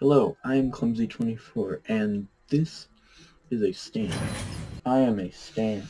Hello, I am Clumsy24, and this is a stand. I am a stand.